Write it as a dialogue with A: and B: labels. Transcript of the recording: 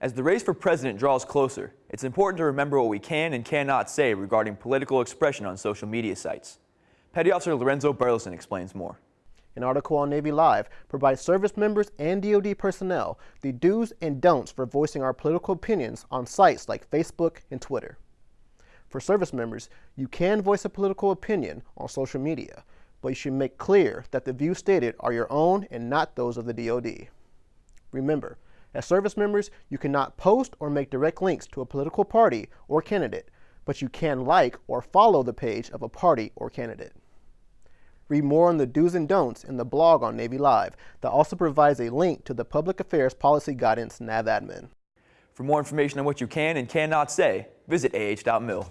A: As the race for president draws closer, it's important to remember what we can and cannot say regarding political expression on social media sites. Petty Officer Lorenzo Burleson explains more.
B: An article on Navy Live provides service members and DoD personnel the do's and don'ts for voicing our political opinions on sites like Facebook and Twitter. For service members, you can voice a political opinion on social media, but you should make clear that the views stated are your own and not those of the DoD. Remember, as service members, you cannot post or make direct links to a political party or candidate, but you can like or follow the page of a party or candidate. Read more on the do's and don'ts in the blog on Navy Live that also provides a link to the Public Affairs Policy Guidance NAVADMIN.
A: For more information on what you can and cannot say, visit ah.mil.